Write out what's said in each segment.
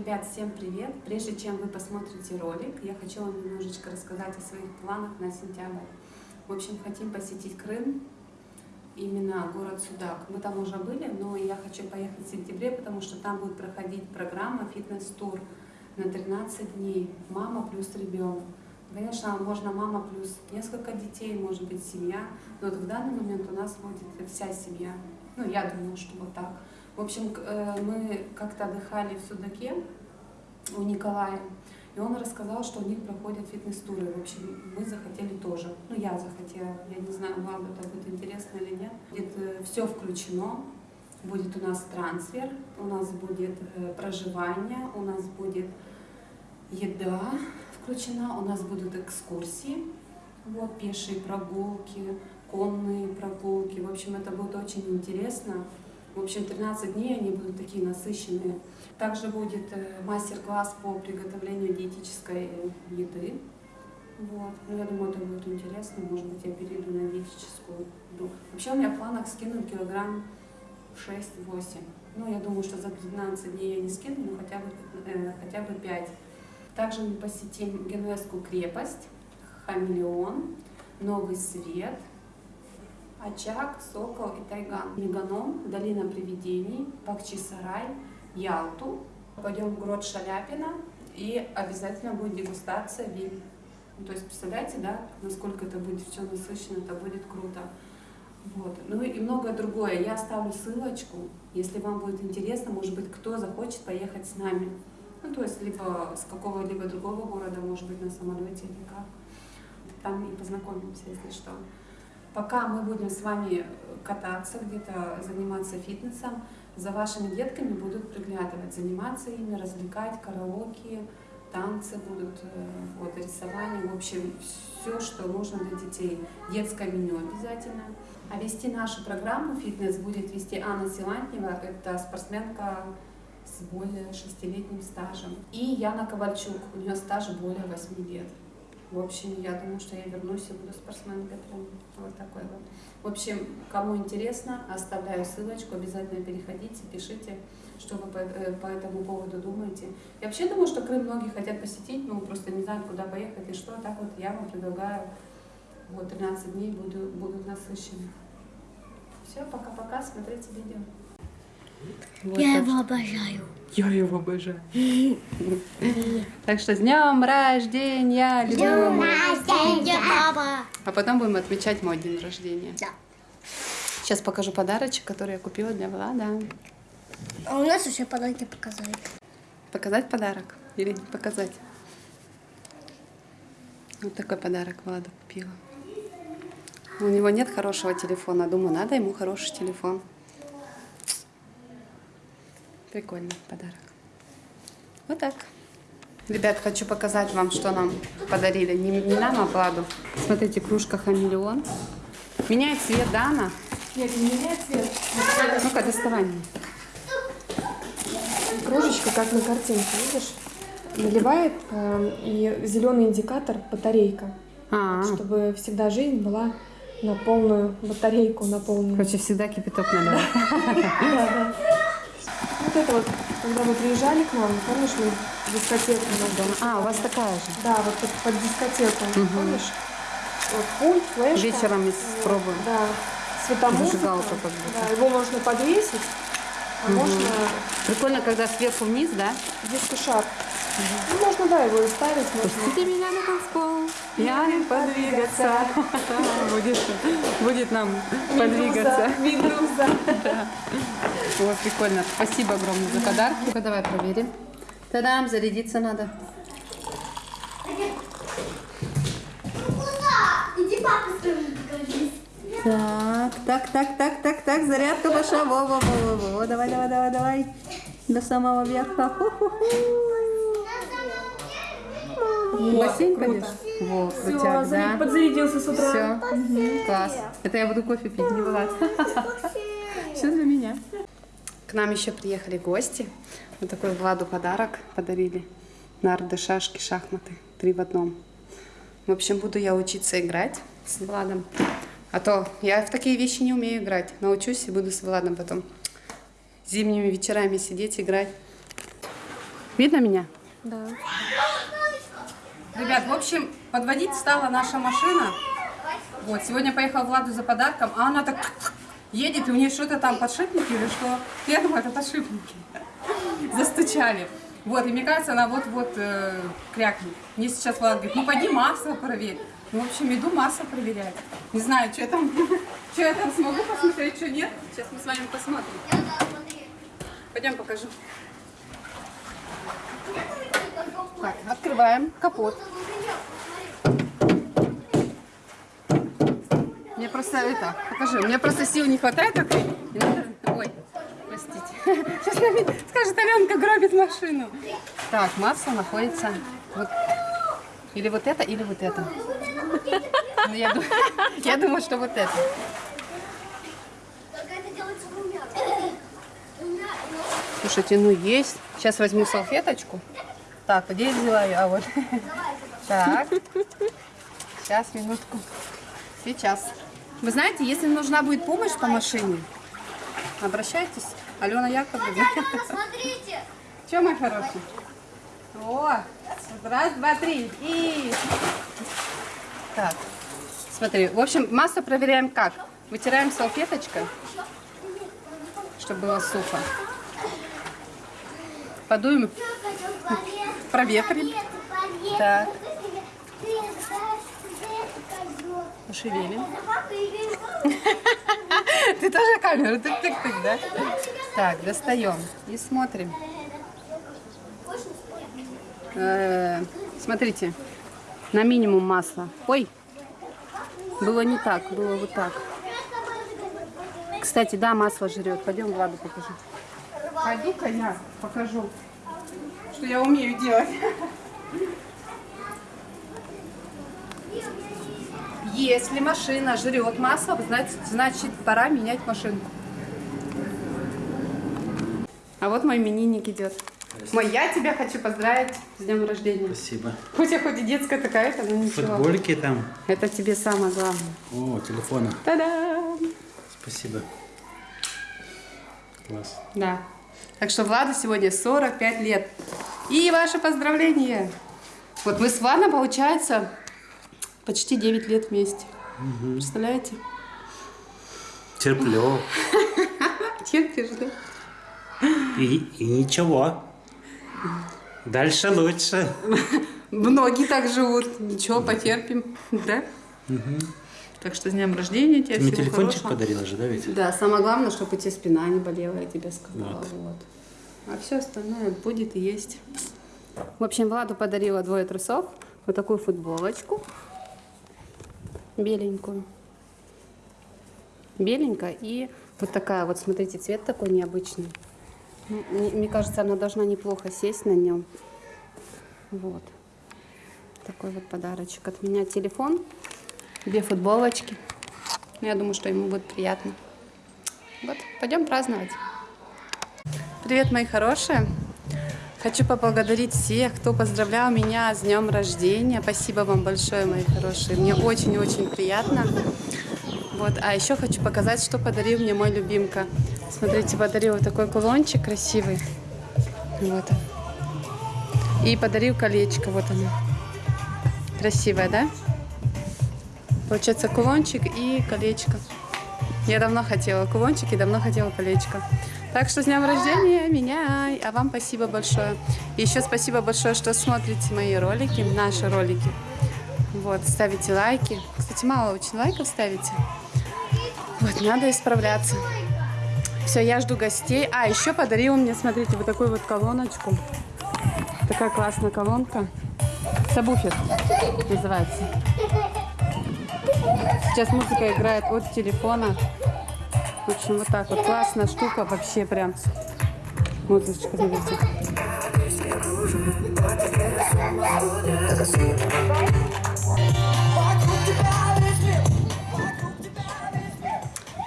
Ребят, всем привет! Прежде чем вы посмотрите ролик, я хочу вам немножечко рассказать о своих планах на сентябрь. В общем, хотим посетить Крым, именно город Судак. Мы там уже были, но я хочу поехать в сентябре, потому что там будет проходить программа фитнес-тур на 13 дней. Мама плюс ребенок. Конечно, можно мама плюс несколько детей, может быть семья, но вот в данный момент у нас будет вся семья. Ну, я думаю, что вот так. В общем, э, мы как-то отдыхали в Судаке у Николая, и он рассказал, что у них проходят фитнес-туры. В общем, мы захотели тоже. Ну, я захотела. Я не знаю, вам это будет интересно или нет. Будет э, все включено. Будет у нас трансфер, у нас будет э, проживание, у нас будет еда включена, у нас будут экскурсии, вот пешие прогулки, конные прогулки. В общем, это будет очень интересно. В общем, 13 дней они будут такие насыщенные. Также будет э, мастер-класс по приготовлению диетической еды. Вот. Ну, я думаю, это будет интересно. Может быть, я перейду на диетическую еду. Вообще у меня в планах скинуть килограмм 6-8. Ну, я думаю, что за 12 дней я не скину, но хотя бы, э, хотя бы 5. Также мы посетим Генуэзскую крепость, Хамелеон, Новый Свет, Очаг, Сокол и Тайган. Меганом, Долина привидений, Бахчисарай, Ялту. Пойдем в город Шаляпина и обязательно будет дегустация вин. Ну, то есть представляете, да, насколько это будет все насыщенно, это будет круто. Вот. Ну и многое другое. Я оставлю ссылочку, если вам будет интересно, может быть, кто захочет поехать с нами. Ну, то есть, либо с какого-либо другого города, может быть, на самолете или как. Там и познакомимся, если что. Пока мы будем с вами кататься, где-то заниматься фитнесом, за вашими детками будут приглядывать, заниматься ими, развлекать, караоке, танцы будут, э, вот, рисование, в общем, все, что нужно для детей. Детское меню обязательно. А вести нашу программу фитнес будет вести Анна Силантьева, это спортсменка с более шестилетним стажем. И Яна Ковальчук, у нее стаж более 8 лет. В общем, я думаю, что я вернусь и буду спортсменкой. Прям вот такой вот. В общем, кому интересно, оставляю ссылочку, обязательно переходите, пишите, что вы по, э, по этому поводу думаете. Я вообще думаю, что Крым многие хотят посетить, но просто не знают, куда поехать и что. Так вот я вам предлагаю, вот 13 дней буду, будут насыщены. Все, пока-пока, смотрите видео. Вот Я его что... обожаю. Я его обожаю. Так что с днем рождения, любимый рождения, папа. А потом будем отмечать мой день рождения. Да. Сейчас покажу подарочек, который я купила для Влада. А у нас еще подарки показать. Показать подарок или не показать? Вот такой подарок Влада купила. У него нет хорошего телефона. Думаю, надо ему хороший телефон. Прикольный подарок. Вот так. Ребят, хочу показать вам, что нам подарили. Не, не нам, а Владу. Смотрите, кружка хамелеон. Меняет цвет, да, она? Нет, не меняет цвет. Ну-ка, доставай мне. Кружечка, как на картинке, видишь? Наливает э, и зеленый индикатор батарейка. А -а -а. Чтобы всегда жизнь была на полную батарейку, на полную. Короче, всегда кипяток наливать. Вот это вот, когда вы приезжали к нам, помнишь, мы дискотеку надо. А, у вас такая же? Да, вот под, под дискотеку, угу. помнишь? Вот пульт, флешка. Вечером мы спробуем. Да, светомузыка. Зажигалка как будто. Да, его можно подвесить, а угу. можно... Прикольно, когда сверху вниз, да? Диско-шар. Угу. Ну, можно, да, его ставить. Пустите меня на танцпол, я не подвигаться. Будет, будет нам подвигаться. Медуза. Вот, прикольно. Спасибо огромное за подарки. Ну-ка, давай проверим. Тадам, зарядиться надо. Так, так, так, так, так, так, зарядка пошла. Во, во, во, во, во. Давай, давай, давай, давай. До самого верха. Ху-ху-ху. В бассейн пойдешь? Во, крутяк, да? подзарядился с утра. Все, угу. класс. Это я буду кофе пить, не Влад. К нам еще приехали гости. Вот такой Владу подарок подарили. Нарды, шашки, шахматы. Три в одном. В общем, буду я учиться играть с Владом. А то я в такие вещи не умею играть. Научусь и буду с Владом потом зимними вечерами сидеть, играть. Видно меня? Да. Ребят, в общем, подводить стала наша машина. Вот, сегодня поехал Владу за подарком, а она так едет, и у нее что-то там подшипники или что? Я думаю, это подшипники. Застучали. Вот, и мне кажется, она вот-вот э, крякнет. Мне сейчас Влад говорит, ну пойди масло проверь. Ну, в общем, иду масло проверять. Не знаю, что я там, что я там смогу посмотреть, что нет. Сейчас мы с вами посмотрим. Пойдем покажу. Так, открываем капот. Мне просто это, покажи, меня просто сил не хватает надо- Ой, простите. Сейчас скажет, Аленка гробит машину. Так, масло находится вот. Или вот это, или вот это. Ну, я, ду- я думаю, что вот это. Слушайте, ну есть. Сейчас возьму салфеточку. Так, где я взяла ее? А вот. Так. Сейчас, минутку. Сейчас. Вы знаете, если нужна будет помощь по машине, обращайтесь. Алена Яковлевна. Смотрите. Че, мой хороший? О, раз, два, три. И... Так, смотри. В общем, масло проверяем как? Вытираем салфеточкой, чтобы было сухо. Подуем, проветрим. Так. Пошевелим. Ты тоже камеру тык-тык-тык, да? Так, достаем и смотрим. Э, Смотрите, на минимум масла. Ой, было не так, было вот так. Кстати, да, масло жрет. Пойдем Владу покажу. Пойду-ка я покажу, что я умею делать. Если машина жрет масло, значит, значит пора менять машинку. А вот мой именинник идет. Мой, я тебя хочу поздравить с днем рождения. Спасибо. Хоть я хоть и детская такая-то, но ничего. Футболики там. Это тебе самое главное. О, телефона. Та-дам! Спасибо. Класс. Да. Так что Владу сегодня 45 лет. И ваше поздравление. Вот мы с Владом, получается, почти 9 лет вместе. Представляете? Терплю. Терпишь, да? И, и ничего. Дальше лучше. Многие так живут. Ничего, потерпим. Да? Так что с днем рождения тебя Ты мне телефончик хорошего. подарила же, да, ведь? Да, самое главное, чтобы у тебя спина не болела, я тебе сказала. Вот. Вот. А все остальное будет и есть. В общем, Владу подарила двое трусов. Вот такую футболочку. Беленькую. Беленькая. И вот такая вот, смотрите, цвет такой необычный. Ну, Мне мне кажется, она должна неплохо сесть на нем. Вот. Такой вот подарочек от меня. Телефон, две футболочки. Я думаю, что ему будет приятно. Вот, пойдем праздновать. Привет, мои хорошие. Хочу поблагодарить всех, кто поздравлял меня с днем рождения. Спасибо вам большое, мои хорошие. Мне очень-очень приятно. Вот, а еще хочу показать, что подарил мне мой любимка. Смотрите, подарил вот такой кулончик красивый. Вот. И подарил колечко, вот оно. Красивое, да? Получается кулончик и колечко. Я давно хотела кулончик и давно хотела колечко. Так что с днем рождения меня, а вам спасибо большое. Еще спасибо большое, что смотрите мои ролики, наши ролики. Вот, ставите лайки. Кстати, мало очень лайков ставите. Вот, надо исправляться. Все, я жду гостей. А, еще подарил мне, смотрите, вот такую вот колоночку. Такая классная колонка. Сабуфер называется. Сейчас музыка играет от телефона. В общем, вот так вот. Классная штука вообще прям. Музычка, смотрите.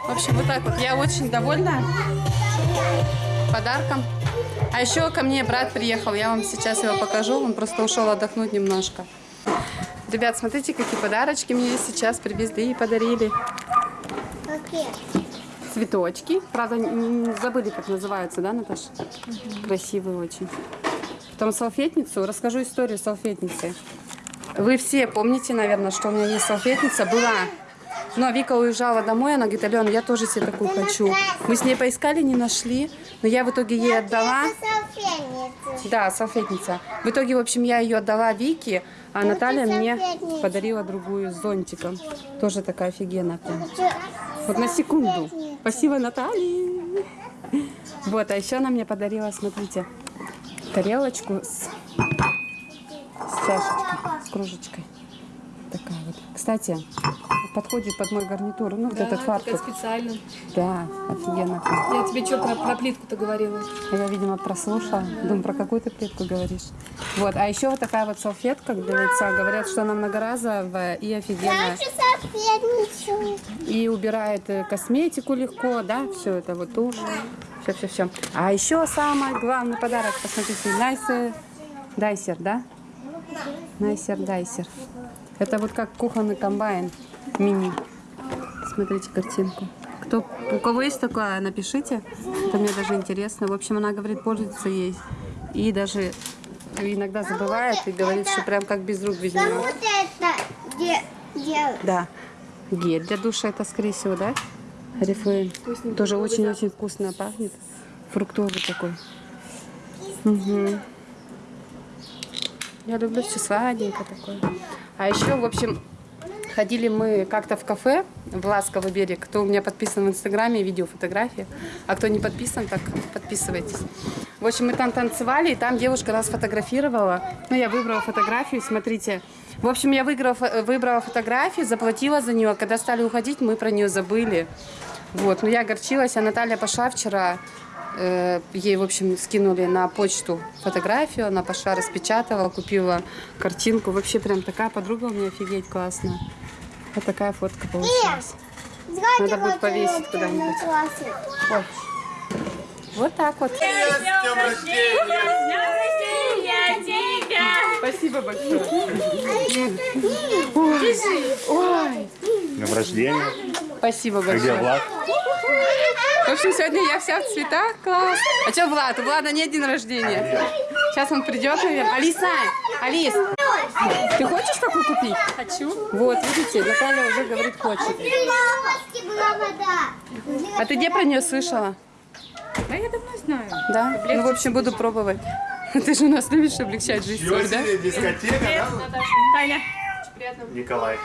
В общем, вот так вот. Я очень довольна подарком. А еще ко мне брат приехал. Я вам сейчас его покажу. Он просто ушел отдохнуть немножко. Ребят, смотрите, какие подарочки мне сейчас привезли и подарили. Какие? Цветочки. Правда, не- не забыли, как называются, да, Наташа? Красивые очень. Потом салфетницу. Расскажу историю салфетницы. Вы все помните, наверное, что у меня есть салфетница. Была. Но Вика уезжала домой, она говорит, Алена, я тоже себе такую хочу. Мы с ней поискали, не нашли. Но я в итоге ей отдала. Салфетница. Да, салфетница. В итоге, в общем, я ее отдала Вике, а Наталья мне подарила другую с зонтиком. Тоже такая офигенная прям. Вот на секунду. Спасибо, Наталья. Вот, а еще она мне подарила, смотрите, тарелочку с, с чашечкой, с кружечкой. Такая вот. Кстати, подходит под мой гарнитур. Ну, вот этот фартук. специально. Да, офигенно. Я тебе что про, про плитку-то говорила? Я, видимо, прослушала. Думаю, про какую ты плитку говоришь. Вот, а еще вот такая вот салфетка для лица. Говорят, что она многоразовая и офигенная. И убирает э, косметику легко, да, все это вот тушь. Все, все, все. А еще самый главный подарок, посмотрите, Найсер Дайсер, да? Найсер Дайсер. Это вот как кухонный комбайн мини. Смотрите картинку. Кто, у кого есть такое, напишите. Это мне даже интересно. В общем, она говорит, пользуется ей. И даже иногда забывает и говорит, что прям как без рук без нее. делать. Да. Гель для душа это, скорее всего, да? Орифлейм. Тоже очень-очень вкусно пахнет. Фруктовый такой. Мгм. Я люблю все сладенькое такое. А еще, в общем, ходили мы как-то в кафе в Ласковый берег. Кто у меня подписан в Инстаграме, видео, фотографии. А кто не подписан, так подписывайтесь. В общем, мы там танцевали, и там девушка нас фотографировала. Ну, я выбрала фотографию, смотрите. В общем, я выиграла, выбрала фотографию, заплатила за нее. Когда стали уходить, мы про нее забыли. Вот, но я огорчилась, а Наталья пошла вчера, э, ей, в общем, скинули на почту фотографию, она пошла, распечатала, купила картинку. Вообще прям такая подруга у меня офигеть классная. Вот такая фотка получилась. Надо будет повесить куда-нибудь. Ой. Вот так вот. Спасибо большое. Ой, ой, Днем рождения. спасибо А где большое. Влад? В общем, сегодня я вся в цветах, класс. А что, Влад? У Влада нет день рождения. Сейчас он придет, наверное. Алиса, Алис, ты хочешь такой купить? Хочу. Вот, видите, Наталья уже говорит, хочет. А ты где про нее слышала? Да я давно знаю. Да? Ну, в общем, буду пробовать. Ты же у нас любишь облегчать жизнь, свою, да? дискотека, Наташа. Таня. Николай.